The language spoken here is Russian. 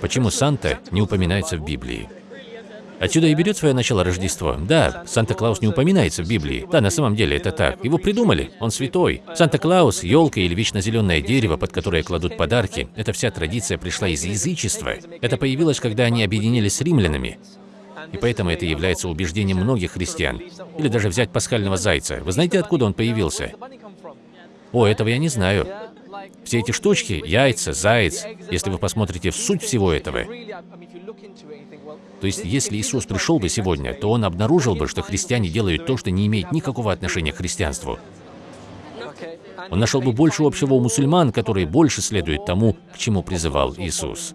Почему Санта не упоминается в Библии? Отсюда и берет свое начало Рождество. Да, Санта-Клаус не упоминается в Библии. Да, на самом деле это так. Его придумали, он святой. Санта-Клаус, елка или вечно зеленое дерево, под которое кладут подарки, эта вся традиция пришла из язычества. Это появилось, когда они объединились с римлянами. И поэтому это является убеждением многих христиан. Или даже взять пасхального зайца. Вы знаете, откуда он появился? О, этого я не знаю. Все эти штучки, яйца, заяц, если вы посмотрите в суть всего этого, то есть если Иисус пришел бы сегодня, то Он обнаружил бы, что христиане делают то, что не имеет никакого отношения к христианству. Он нашел бы больше общего у мусульман, которые больше следуют тому, к чему призывал Иисус.